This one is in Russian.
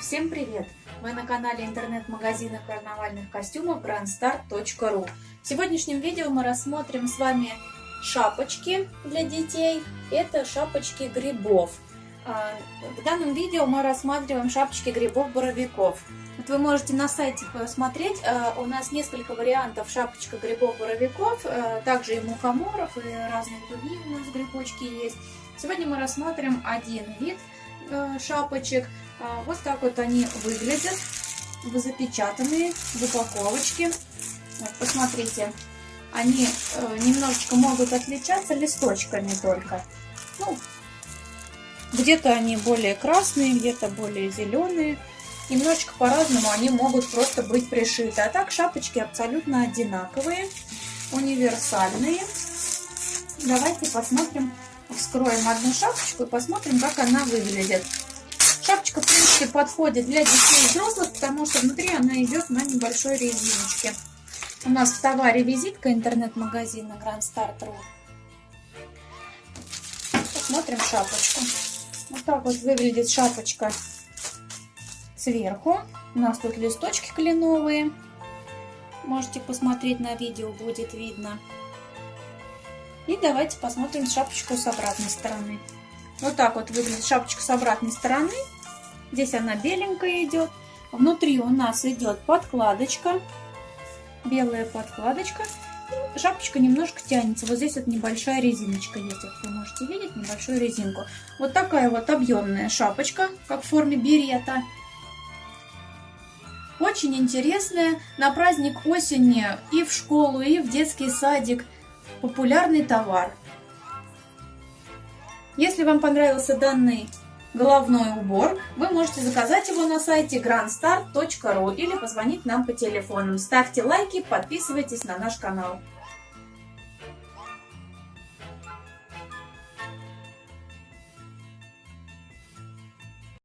Всем привет! Вы на канале интернет-магазина карнавальных костюмов grandstar.ru В сегодняшнем видео мы рассмотрим с вами шапочки для детей. Это шапочки грибов. А, в данном видео мы рассматриваем шапочки грибов-боровиков. Вот вы можете на сайте посмотреть, а, у нас несколько вариантов шапочка грибов-боровиков, а, также и мухоморов, и разные другие у нас грибочки есть. Сегодня мы рассмотрим один вид шапочек. Вот так вот они выглядят, запечатанные в упаковочке. Вот, посмотрите, они э, немножечко могут отличаться листочками только. Ну, где-то они более красные, где-то более зеленые. Немножечко по-разному они могут просто быть пришиты. А так шапочки абсолютно одинаковые, универсальные. Давайте посмотрим, вскроем одну шапочку и посмотрим, как она выглядит. Шапочка, в принципе, подходит для детей и взрослых, потому что внутри она идет на небольшой резиночке. У нас в товаре визитка интернет-магазина Grand Start.ru. Посмотрим шапочку. Вот так вот выглядит шапочка сверху. У нас тут листочки кленовые. Можете посмотреть на видео, будет видно. И давайте посмотрим шапочку с обратной стороны. Вот так вот выглядит шапочка с обратной стороны. Здесь она беленькая идет. Внутри у нас идет подкладочка белая подкладочка. И шапочка немножко тянется. Вот здесь вот небольшая резиночка есть, вы можете видеть, небольшую резинку. Вот такая вот объемная шапочка, как в форме берета. Очень интересная. На праздник осени и в школу, и в детский садик. Популярный товар. Если вам понравился данный головной убор, вы можете заказать его на сайте grandstar.ru или позвонить нам по телефонам. Ставьте лайки, подписывайтесь на наш канал.